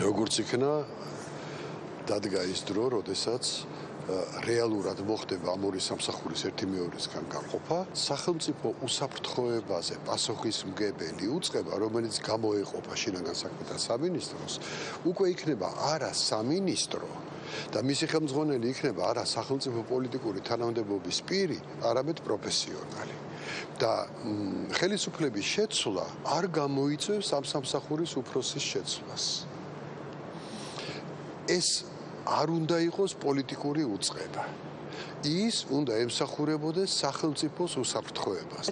როგორც იქნა დადგა ის დრო, როდესაც რეალურად მოხდება ამ ორი სამსახურის ერთი მეორისგან გაყოფა, სახელმწიფო უსაფრთხოებაზე პასუხისმგებელი უწყება, რომელიც გამოეყოფა შინაგან საქმეთა სამინისტროს, უკვე იქნება არა სამინისტრო და მისი ხელმძღვანელი იქნება არა სახელმწიფო პოლიტიკური თანამდებობის პირი, არამედ პროფესიონალი. და ხელისუფლების შეცვლა არ გამოიწვევს ამ სამსახურის უფროსის შეცვლას. ეს არ უნდა იყოს პოლიტიკური უწყება. ის უნდა ემსახურებოდეს სახელმწიფოს უსაფრთხოებას.